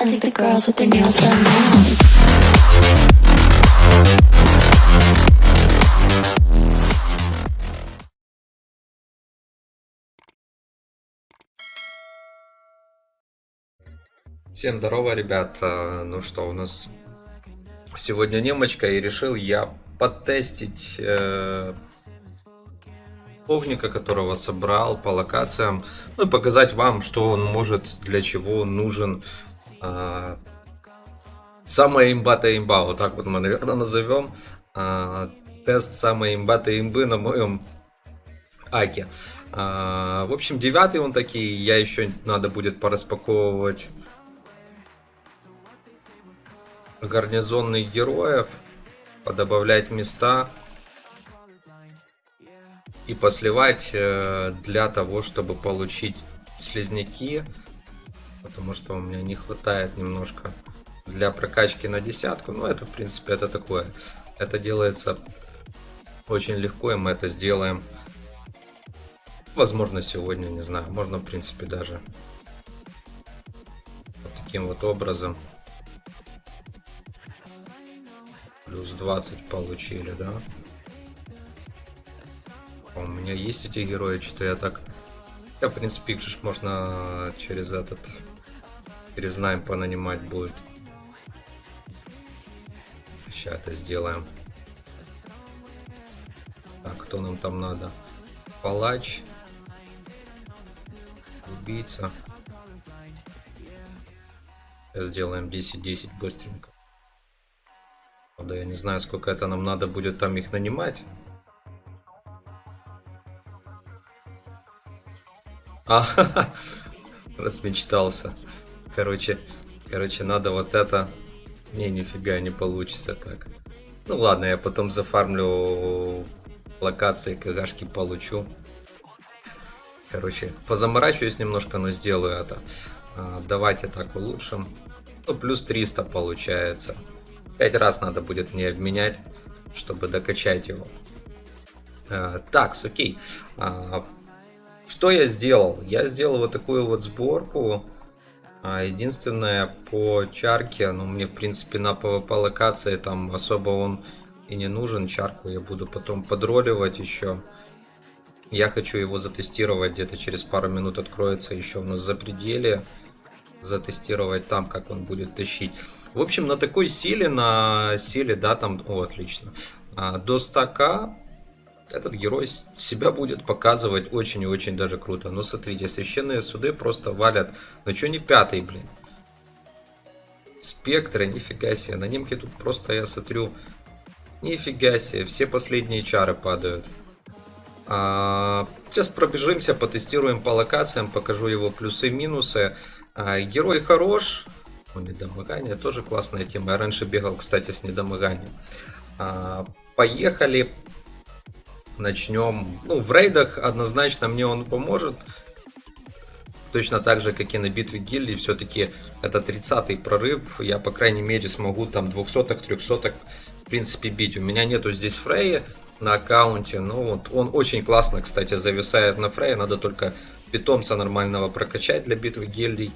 I think the girls with their nails done now. Всем здорово, ребят. А, Ну что, у нас сегодня немочка, и решил я потестить э, огника, которого собрал по локациям, ну и показать вам, что он может, для чего он нужен. А, самая имбата имба, вот так вот мы, наверное, назовем. А, тест самой имбата имбы на моем Аке. А, в общем, девятый он такие, я еще надо будет пораспаковывать гарнизонных героев, подобавлять места и посливать э, для того, чтобы получить слизняки, потому что у меня не хватает немножко для прокачки на десятку. Но это, в принципе, это такое. Это делается очень легко, и мы это сделаем. Возможно, сегодня, не знаю. Можно, в принципе, даже вот таким вот образом. Плюс 20 получили, да? А У меня есть эти герои, что я так... Я, в принципе, их можно через этот... Через найм понанимать будет. Сейчас это сделаем. Так, кто нам там надо? Палач. Убийца. Сейчас сделаем 10-10 быстренько. Правда, я не знаю, сколько это нам надо будет там их нанимать. А, размечтался. Короче, короче, надо вот это. Не, нифига не получится так. Ну ладно, я потом зафармлю локации, кагашки получу. Короче, позаморачиваюсь немножко, но сделаю это. А, давайте так улучшим. Ну, плюс 300 получается. Пять раз надо будет мне обменять, чтобы докачать его. А, так, окей. А, что я сделал? Я сделал вот такую вот сборку. А, единственное, по чарке, ну, мне, в принципе, на PvP локации там особо он и не нужен. Чарку я буду потом подроливать еще. Я хочу его затестировать, где-то через пару минут откроется еще у нас за пределе. Затестировать там, как он будет тащить. В общем, на такой силе, на силе, да, там, о, отлично. А, до 100к этот герой себя будет показывать очень и очень даже круто. Но смотрите, священные суды просто валят. Ну что не пятый, блин? Спектры, нифига себе. На немке тут просто я смотрю. Нифига себе, все последние чары падают. А, сейчас пробежимся, потестируем по локациям, покажу его плюсы и минусы. А, герой хорош. Ну, недомогание тоже классная тема. Я раньше бегал, кстати, с недомоганием. А, поехали. Начнем. Ну, в рейдах однозначно мне он поможет. Точно так же, как и на битве гильдии. Все-таки это 30-й прорыв. Я, по крайней мере, смогу там 200-ок, 300-ок, в принципе, бить. У меня нету здесь Фрея на аккаунте. Ну, вот он очень классно, кстати, зависает на Фрея. Надо только питомца нормального прокачать для битвы гильдий.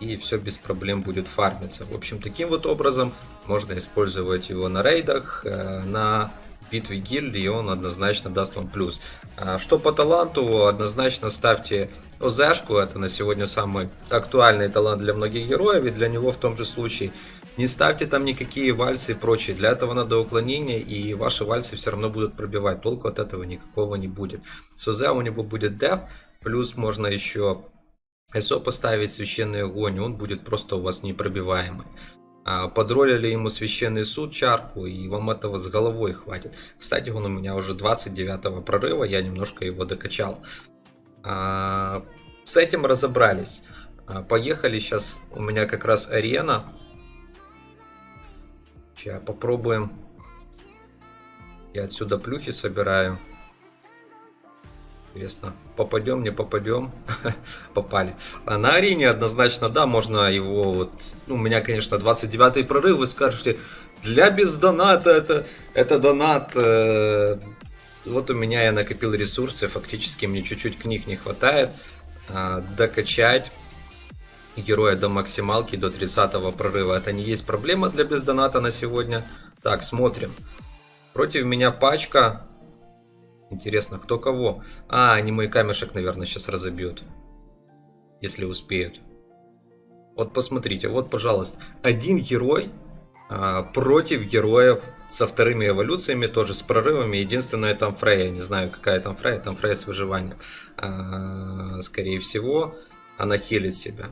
И все без проблем будет фармиться. В общем, таким вот образом можно использовать его на рейдах, э, на битве гильдии, он однозначно даст вам плюс. А что по таланту, однозначно ставьте ОЗшку, это на сегодня самый актуальный талант для многих героев, и для него в том же случае. Не ставьте там никакие вальсы и прочее, для этого надо уклонение, и ваши вальсы все равно будут пробивать, толку от этого никакого не будет. С ОЗ у него будет деф, плюс можно еще СО поставить священный огонь, он будет просто у вас непробиваемый. А, подролили ему священный суд чарку, и вам этого с головой хватит. Кстати, он у меня уже 29 прорыва, я немножко его докачал. А, с этим разобрались. А, поехали, сейчас у меня как раз арена. Сейчас попробуем. Я отсюда плюхи собираю. Интересно, попадем, не попадем? Попали. А на арене однозначно, да, можно его вот... Ну, у меня, конечно, 29 прорыв, вы скажете, для без доната это, это донат. Э, вот у меня я накопил ресурсы, фактически мне чуть-чуть книг не хватает. Э, докачать. героя до максималки, до 30 прорыва. Это не есть проблема для бездоната на сегодня. Так, смотрим. Против меня пачка. Интересно, кто кого? А, они мой камешек, наверное, сейчас разобьют. Если успеют. Вот посмотрите, вот, пожалуйста. Один герой а, против героев со вторыми эволюциями, тоже с прорывами. Единственное, там Фрея. Не знаю, какая там Фрея. Там Фрея с выживанием. А, скорее всего, она хилит себя.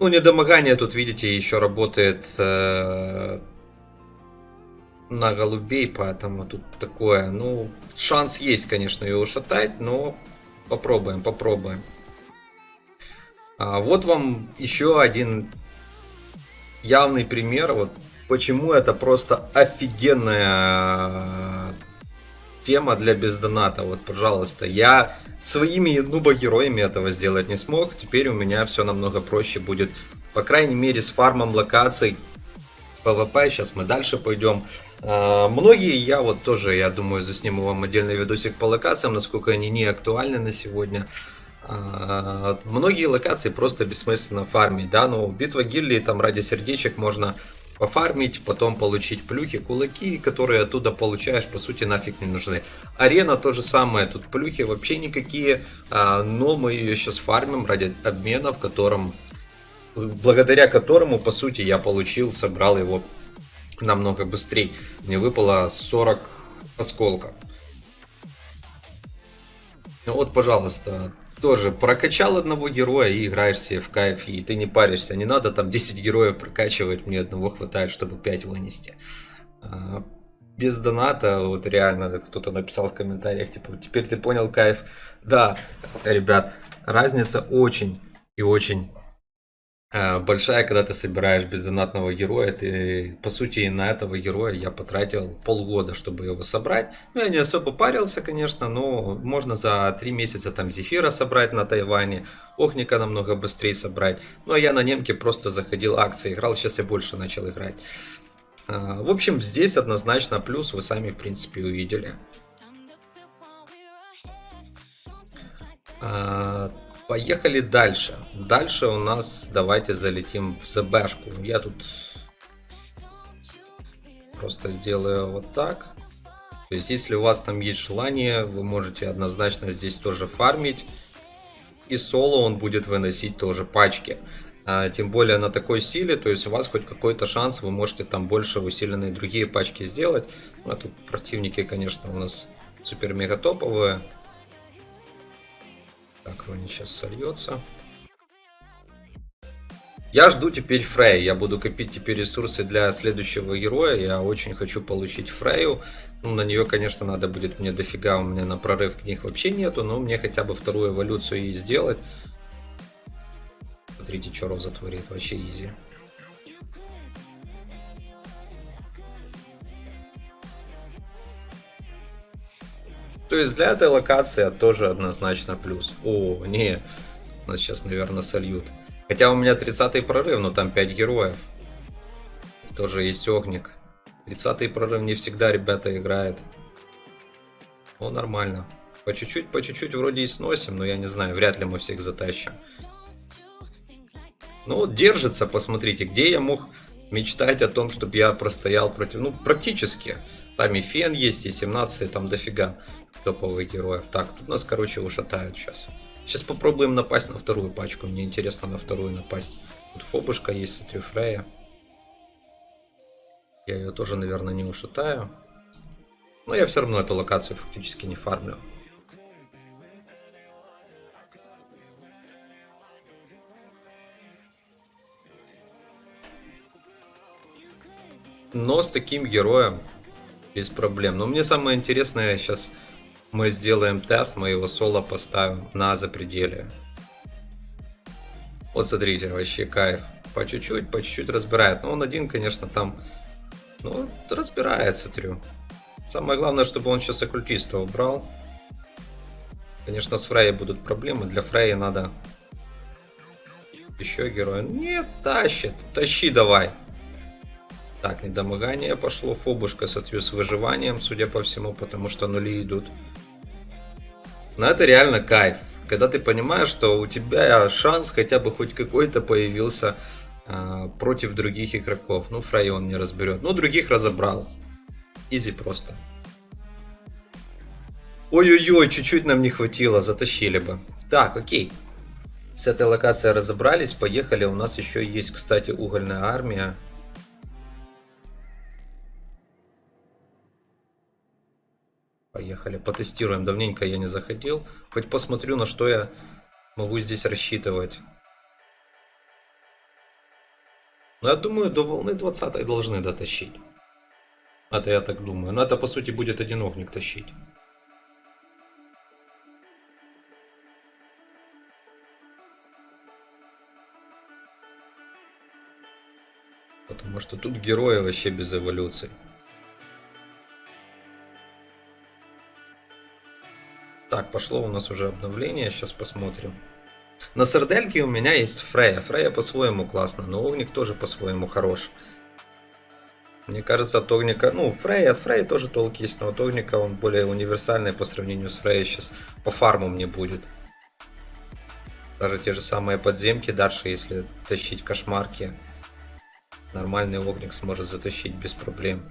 Ну, недомогание тут, видите, еще работает э, на голубей, поэтому тут такое, ну, шанс есть, конечно, ее ушатать, но попробуем, попробуем. А вот вам еще один явный пример, вот почему это просто офигенная тема для бездоната. Вот, пожалуйста, я своими нубо-героями этого сделать не смог, теперь у меня все намного проще будет. По крайней мере, с фармом локаций PvP, сейчас мы дальше пойдем. А, многие, я вот тоже, я думаю, засниму вам отдельный видосик по локациям, насколько они не актуальны на сегодня. А, многие локации просто бессмысленно фармить, да, но битва гильдии там ради сердечек можно пофармить, потом получить плюхи, кулаки, которые оттуда получаешь, по сути, нафиг не нужны. Арена то же самое, тут плюхи вообще никакие, а, но мы ее сейчас фармим ради обмена, в котором, благодаря которому, по сути, я получил, собрал его намного быстрее. Мне выпало 40 осколков. Ну вот, пожалуйста, тоже прокачал одного героя и играешь себе в кайф, и ты не паришься. Не надо там 10 героев прокачивать, мне одного хватает, чтобы 5 вынести. А, без доната, вот реально, кто-то написал в комментариях, типа, теперь ты понял кайф. Да, ребят, разница очень и очень большая, когда ты собираешь бездонатного героя, ты, по сути, на этого героя я потратил полгода, чтобы его собрать. Ну, я не особо парился, конечно, но можно за три месяца там Зефира собрать на Тайване, Охника намного быстрее собрать. Ну, а я на немке просто заходил, акции играл, сейчас я больше начал играть. Э, в общем, здесь однозначно плюс, вы сами, в принципе, увидели. Поехали дальше. Дальше у нас давайте залетим в ЗБшку. Я тут просто сделаю вот так. То есть, если у вас там есть желание, вы можете однозначно здесь тоже фармить. И соло он будет выносить тоже пачки. А, тем более на такой силе, то есть у вас хоть какой-то шанс, вы можете там больше усиленные другие пачки сделать. Ну, а тут противники, конечно, у нас супер-мега топовые. Так, Рони сейчас сольется. Я жду теперь Фрей. Я буду копить теперь ресурсы для следующего героя. Я очень хочу получить Фрею. Ну, на нее, конечно, надо будет мне дофига. У меня на прорыв книг вообще нету. Но мне хотя бы вторую эволюцию и сделать. Смотрите, что Роза творит. Вообще изи. То есть для этой локации тоже однозначно плюс. О, не, нас сейчас, наверное, сольют. Хотя у меня 30 прорыв, но там 5 героев. Тоже есть огник. 30 прорыв не всегда ребята играют. О, нормально. По чуть-чуть, по чуть-чуть вроде и сносим, но я не знаю, вряд ли мы всех затащим. Ну держится, посмотрите, где я мог мечтать о том, чтобы я простоял против... Ну, практически. Там и фен есть, и 17 там дофига топовых героев. Так, тут нас, короче, ушатают сейчас. Сейчас попробуем напасть на вторую пачку. Мне интересно на вторую напасть. Тут фобушка есть, смотрю, Фрея. Я ее тоже, наверное, не ушатаю. Но я все равно эту локацию фактически не фармлю. Но с таким героем без проблем. Но мне самое интересное сейчас мы сделаем тест, мы его соло поставим на запределе. Вот смотрите, вообще кайф. По чуть-чуть, по чуть-чуть разбирает. Но он один, конечно, там, ну, разбирает, смотрю. Самое главное, чтобы он сейчас оккультиста убрал. Конечно, с Фрей будут проблемы. Для Фрея надо еще героя. Нет, тащит. Тащи давай. Так, недомогание пошло. Фобушка, смотрю, с выживанием, судя по всему, потому что нули идут. Но это реально кайф. Когда ты понимаешь, что у тебя шанс хотя бы хоть какой-то появился а, против других игроков. Ну, Фрей он не разберет. Ну, других разобрал. Изи просто. Ой-ой-ой, чуть-чуть нам не хватило, затащили бы. Так, окей. С этой локацией разобрались, поехали. У нас еще есть, кстати, угольная армия. Поехали, потестируем. Давненько я не заходил. Хоть посмотрю, на что я могу здесь рассчитывать. Но я думаю, до волны 20 должны дотащить. Это я так думаю. Но это, по сути, будет один огник тащить. Потому что тут герои вообще без эволюции. Так, пошло у нас уже обновление, сейчас посмотрим. На сардельке у меня есть Фрея. Фрея по-своему классно, но Огник тоже по-своему хорош. Мне кажется, от Огника... Ну, Фрей, от Фрея тоже толк есть, но от Огника он более универсальный по сравнению с Фреей сейчас. По фарму мне будет. Даже те же самые подземки дальше, если тащить кошмарки. Нормальный Огник сможет затащить без проблем.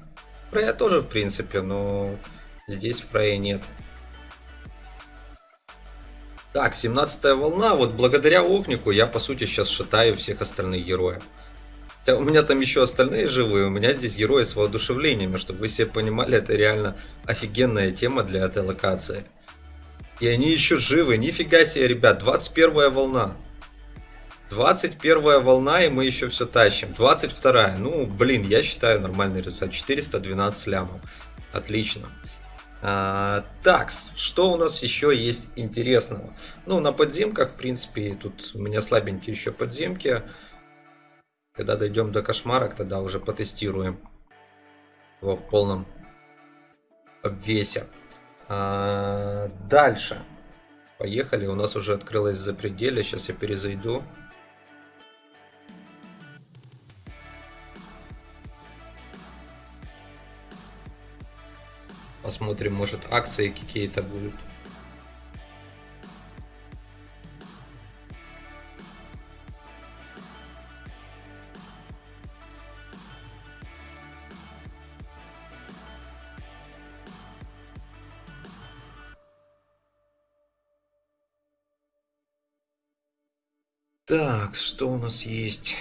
Фрея тоже, в принципе, но здесь Фрея нет. Так, 17 волна. Вот благодаря Огнику я, по сути, сейчас шатаю всех остальных героев. Хотя у меня там еще остальные живые, у меня здесь герои с воодушевлениями, чтобы вы себе понимали, это реально офигенная тема для этой локации. И они еще живы, нифига себе, ребят, 21 волна. 21 волна, и мы еще все тащим. 22, ну, блин, я считаю нормальный результат. 412 лямов. Отлично. А, такс, что у нас еще есть интересного? Ну, на подземках, в принципе, тут у меня слабенькие еще подземки. Когда дойдем до кошмарок, тогда уже потестируем его в полном обвесе. А, дальше. Поехали, у нас уже открылось запределье, сейчас я перезайду. Посмотрим, может акции какие-то будут. Так, что у нас есть?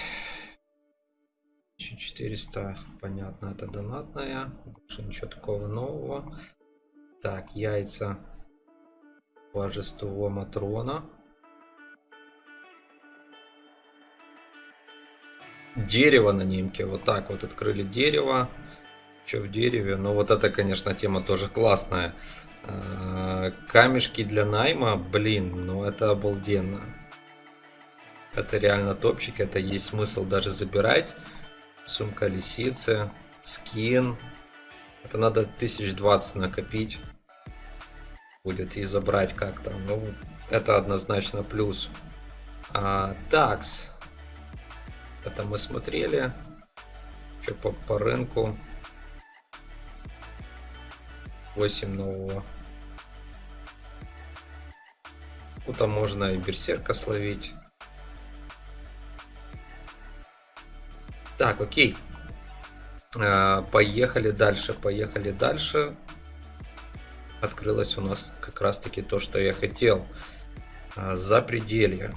1400, понятно, это донатная. Больше ничего такого нового. Так, яйца божество Матрона. Дерево на немке. Вот так вот открыли дерево. Что в дереве? Но вот это, конечно, тема тоже классная. А, камешки для найма, блин, ну это обалденно. Это реально топчик, это есть смысл даже забирать. Сумка лисицы, скин. Это надо 1020 накопить. Будет и забрать как-то. Ну, это однозначно плюс. А, такс. Это мы смотрели. Что по, по рынку. 8 нового. Тут можно и берсерка словить. Так, окей. А, поехали дальше, поехали дальше. Открылось у нас как раз таки то, что я хотел. А, За пределье.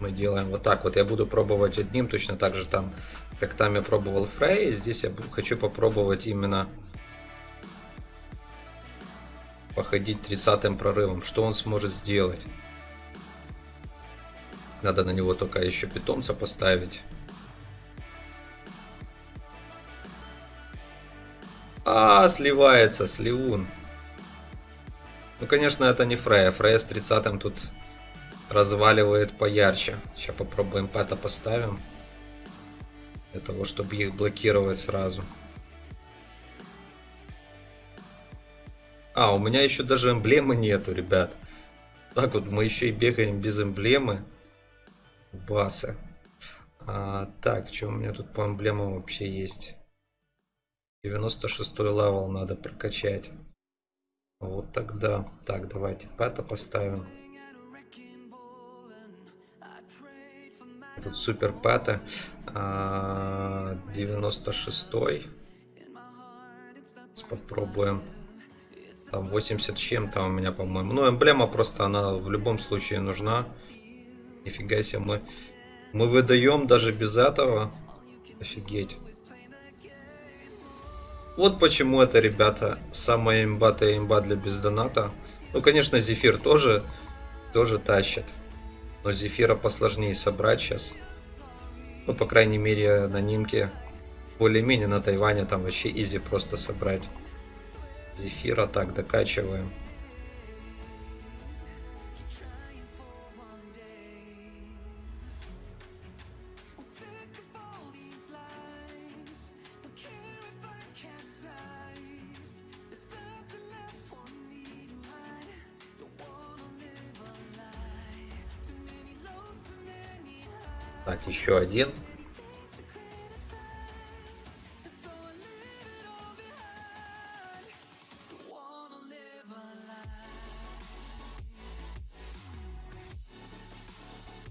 Мы делаем вот так вот. Я буду пробовать одним, точно так же там, как там я пробовал Фрей. Здесь я хочу попробовать именно походить 30 прорывом. Что он сможет сделать? Надо на него только еще питомца поставить. А, сливается, сливун. Ну, конечно, это не Фрея. Фрея с 30 тут разваливает поярче. Сейчас попробуем пэта поставим. Для того, чтобы их блокировать сразу. А, у меня еще даже эмблемы нету, ребят. Так вот, мы еще и бегаем без эмблемы. Басы. А, так, что у меня тут по эмблемам вообще есть? 96 level надо прокачать. Вот тогда. Так, давайте pet а поставим. Тут супер pet а. А, 96-й. Попробуем. Там 80 с чем-то у меня, по-моему. Ну, эмблема просто, она в любом случае нужна. Нифига себе, мы, мы выдаем даже без этого. Офигеть. Вот почему это, ребята, самая имбатая имба для бездоната. Ну, конечно, Зефир тоже, тоже тащит. Но Зефира посложнее собрать сейчас. Ну, по крайней мере, на Нимке. Более-менее на Тайване там вообще изи просто собрать. Зефира так докачиваем. Еще один.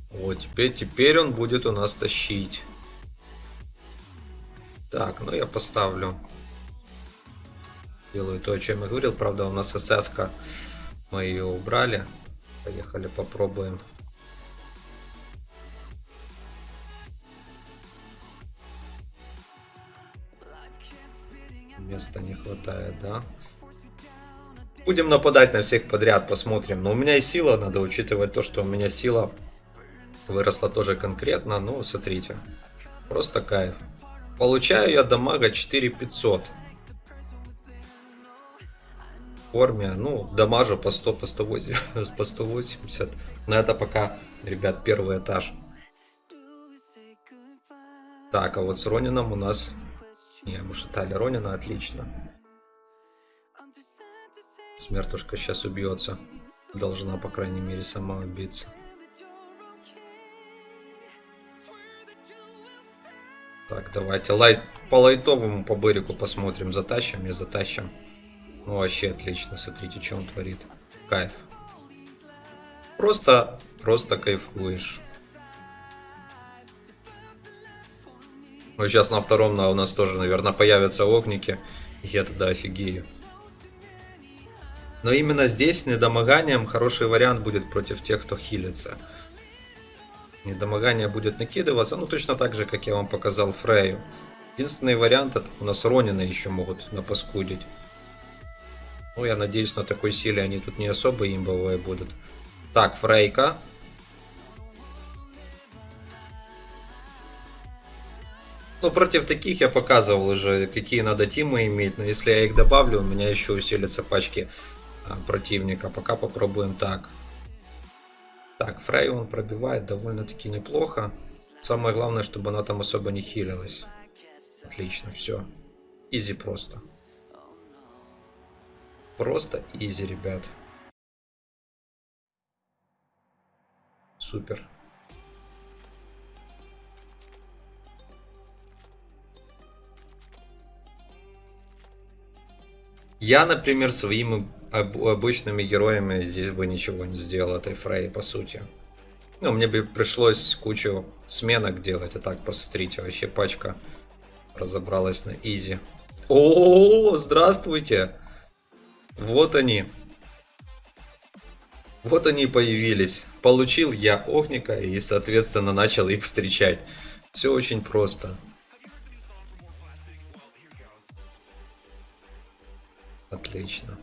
Вот, теперь, теперь он будет у нас тащить. Так, ну я поставлю. Делаю то, о чем я говорил. Правда, у нас СС -ка. Мы ее убрали. Поехали, попробуем. Места не хватает, да? Будем нападать на всех подряд, посмотрим. Но у меня и сила, надо учитывать то, что у меня сила выросла тоже конкретно. Ну, смотрите, просто кайф. Получаю я дамага 4500. В форме, ну, дамажу по 100, по 180, по 180. Но это пока, ребят, первый этаж. Так, а вот с Ронином у нас не, мы шатали Ронина, отлично. Смертушка сейчас убьется. Должна, по крайней мере, сама убиться. Так, давайте лайт, по лайтовому, по Берику посмотрим. Затащим, не затащим. Ну, вообще отлично. Смотрите, что он творит. Кайф. Просто, просто кайфуешь. Ну, сейчас на втором на, у нас тоже, наверное, появятся огники. Я тогда офигею. Но именно здесь недомоганием хороший вариант будет против тех, кто хилится. Недомогание будет накидываться, ну точно так же, как я вам показал Фрею. Единственный вариант, это у нас Ронина еще могут напаскудить. Ну, я надеюсь, на такой силе они тут не особо имбовые будут. Так, Фрейка. Ну, против таких я показывал уже, какие надо тимы иметь. Но если я их добавлю, у меня еще усилятся пачки а, противника. Пока попробуем так. Так, Фрей он пробивает довольно-таки неплохо. Самое главное, чтобы она там особо не хилилась. Отлично, все. Изи просто. Просто изи, ребят. Супер. Я, например, своими обычными героями здесь бы ничего не сделал этой Фрей, по сути. Ну, мне бы пришлось кучу сменок делать, а так, посмотрите, вообще пачка разобралась на изи. О, здравствуйте! Вот они. Вот они появились. Получил я Огника и, соответственно, начал их встречать. Все очень просто. Отлично.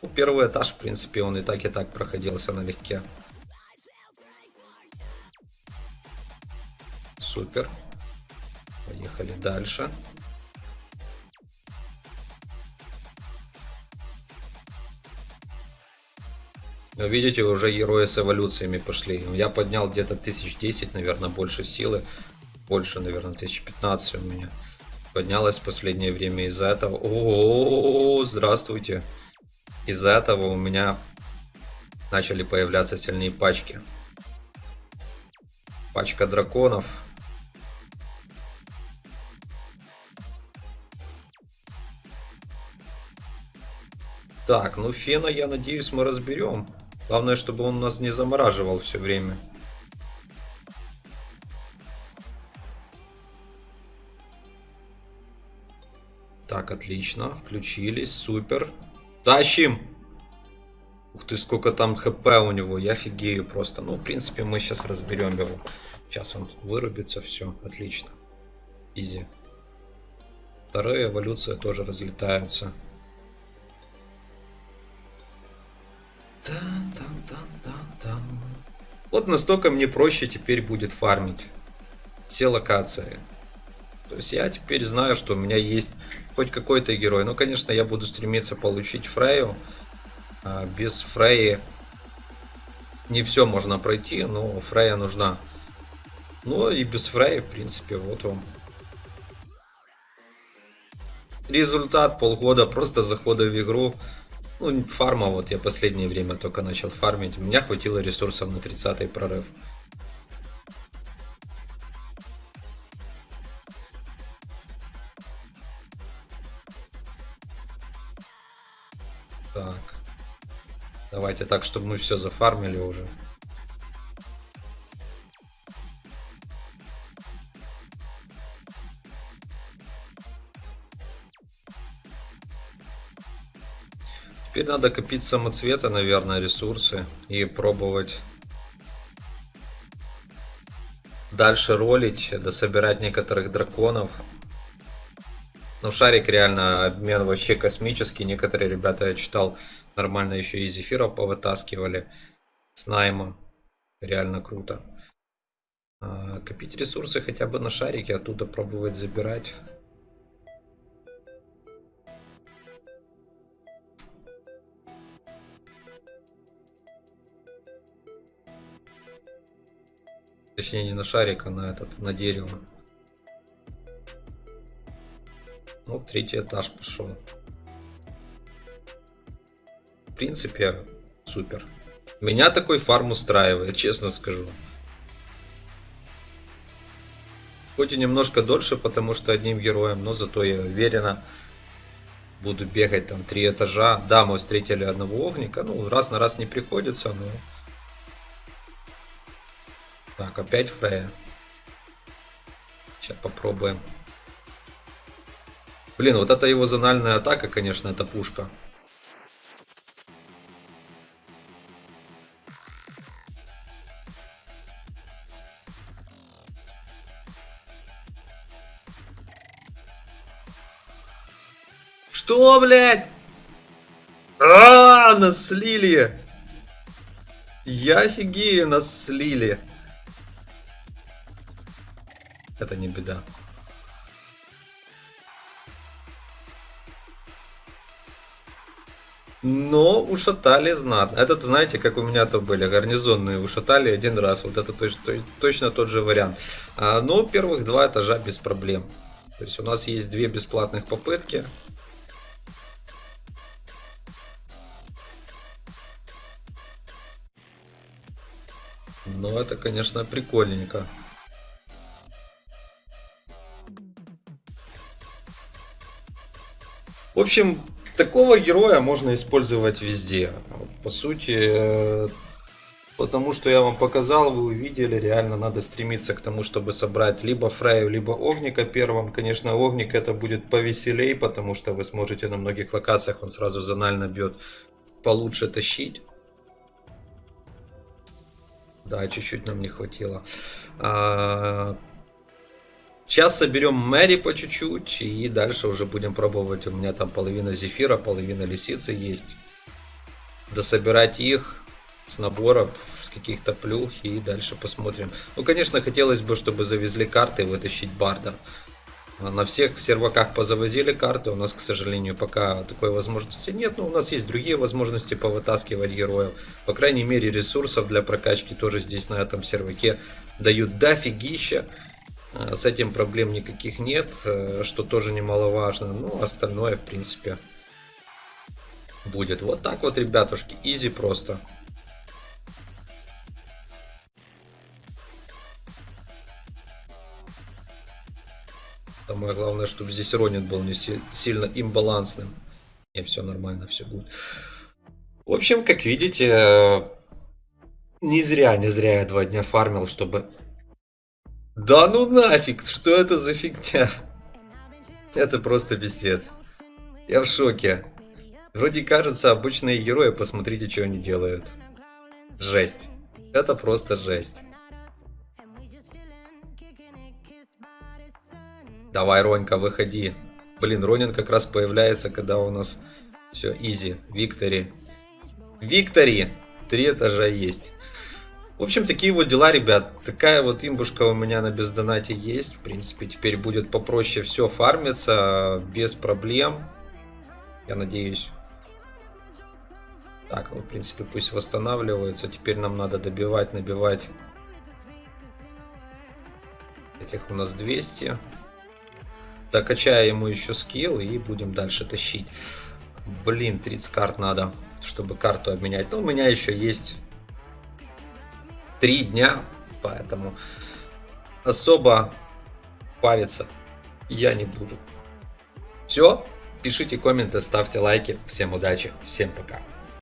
Ну, первый этаж, в принципе, он и так и так проходился налегке. Супер. Поехали дальше. Но видите, уже герои с эволюциями пошли. Я поднял где-то 1010, наверное, больше силы. Больше, наверное, 1015 у меня поднялась в последнее время из-за этого. О, -о, -о, здравствуйте. Из-за этого у меня начали появляться сильные пачки. Пачка драконов. Так, ну фена, я надеюсь, мы разберем. Главное, чтобы он нас не замораживал все время. Так, отлично. Включились. Супер. Тащим! Ух ты, сколько там хп у него. Я офигею просто. Ну, в принципе, мы сейчас разберем его. Сейчас он вырубится. Все, отлично. Изи. Вторая эволюция тоже разлетаются. Вот настолько мне проще теперь будет фармить все локации. То есть я теперь знаю, что у меня есть хоть какой-то герой. Ну, конечно, я буду стремиться получить Фрейю. А без Фреи не все можно пройти, но Фрея нужна. Ну и без Фреи, в принципе, вот вам. Результат полгода просто захода в игру. Ну, фарма, вот я последнее время только начал фармить. У меня хватило ресурсов на 30 прорыв. Давайте так, чтобы мы все зафармили уже. Теперь надо копить самоцветы, наверное, ресурсы и пробовать дальше ролить, дособирать некоторых драконов. Ну, шарик реально обмен вообще космический. Некоторые ребята, я читал, нормально еще и зефиров повытаскивали с найма. Реально круто. А, копить ресурсы хотя бы на шарике, оттуда пробовать забирать. Точнее, не на шарик, а на этот, на дерево. Ну, третий этаж пошел. Принципе, супер. Меня такой фарм устраивает, честно скажу. Хоть и немножко дольше, потому что одним героем, но зато я уверенно буду бегать там три этажа. Да, мы встретили одного огника, ну, раз на раз не приходится, но так, опять Фрея. Сейчас попробуем. Блин, вот это его зональная атака, конечно, это пушка. Что, блядь? А, нас слили. Я офигею, нас слили. Это не беда. Но ушатали знатно. Это, знаете, как у меня-то были гарнизонные ушатали один раз. Вот это точно тот же вариант. А, но первых два этажа без проблем. То есть у нас есть две бесплатных попытки. Но это, конечно, прикольненько. В общем, такого героя можно использовать везде. По сути, потому что я вам показал, вы увидели, реально надо стремиться к тому, чтобы собрать либо Фрею, либо Огника первым. Конечно, Огник это будет повеселей, потому что вы сможете на многих локациях, он сразу зонально бьет, получше тащить. Да, чуть-чуть нам не хватило. А, Сейчас соберем Мэри по чуть-чуть и дальше уже будем пробовать. У меня там половина зефира, половина лисицы есть. Дособирать их с наборов, с каких-то плюх и дальше посмотрим. Ну, конечно, хотелось бы, чтобы завезли карты и вытащить Барда. На всех серваках позавозили карты, у нас, к сожалению, пока такой возможности нет, но у нас есть другие возможности повытаскивать героев. По крайней мере, ресурсов для прокачки тоже здесь на этом серваке дают дофигища. Э, с этим проблем никаких нет, э, что тоже немаловажно. Ну, остальное, в принципе, будет. Вот так вот, ребятушки, изи просто. Самое главное, чтобы здесь Ронин был не сильно имбалансным. Не, все нормально, все будет. В общем, как видите, э, не зря, не зря я два дня фармил, чтобы... Да ну нафиг, что это за фигня? Это просто пиздец. Я в шоке. Вроде кажется, обычные герои, посмотрите, что они делают. Жесть. Это просто жесть. Давай, Ронька, выходи. Блин, Ронин как раз появляется, когда у нас все, изи, Виктори. Виктори! Три этажа есть. В общем, такие вот дела, ребят. Такая вот имбушка у меня на бездонате есть. В принципе, теперь будет попроще все фармиться, без проблем. Я надеюсь. Так, ну, в принципе, пусть восстанавливается. Теперь нам надо добивать, набивать. Этих у нас 200. Докачаю ему еще скилл и будем дальше тащить. Блин, 30 карт надо, чтобы карту обменять. Но у меня еще есть 3 дня, поэтому особо париться я не буду. Все, пишите комменты, ставьте лайки. Всем удачи, всем пока.